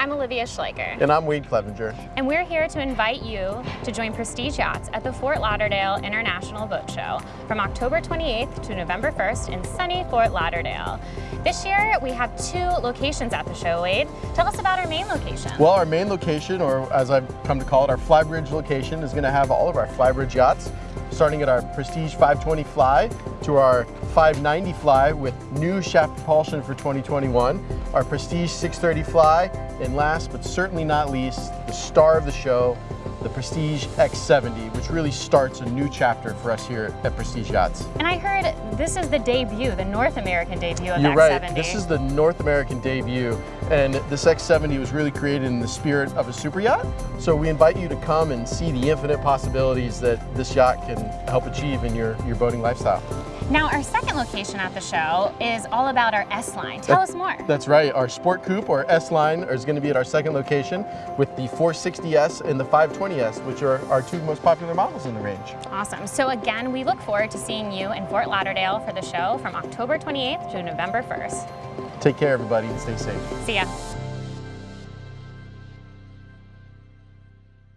I'm Olivia Schleicher. And I'm Wade Clevenger. And we're here to invite you to join Prestige Yachts at the Fort Lauderdale International Boat Show from October 28th to November 1st in sunny Fort Lauderdale. This year, we have two locations at the show, Wade. Tell us about our main location. Well, our main location, or as I've come to call it, our Flybridge location, is going to have all of our Flybridge yachts, starting at our Prestige 520 Fly to our 590 Fly with new shaft propulsion for 2021, our Prestige 630 Fly, and last but certainly not least, the star of the show, the Prestige X70, which really starts a new chapter for us here at Prestige Yachts. And I heard this is the debut, the North American debut of You're X70. right, this is the North American debut, and this X70 was really created in the spirit of a super yacht. So we invite you to come and see the infinite possibilities that this yacht can help achieve in your, your boating lifestyle. Now, our second location at the show is all about our S-Line. Tell That- us more. That's right, our Sport Coupe or S-Line is going to be at our second location with the 460S and the 520S, which are our two most popular models in the range. Awesome. So again, we look forward to seeing you in Fort Lauderdale for the show from October 28th to November 1st. Take care everybody and stay safe. See ya.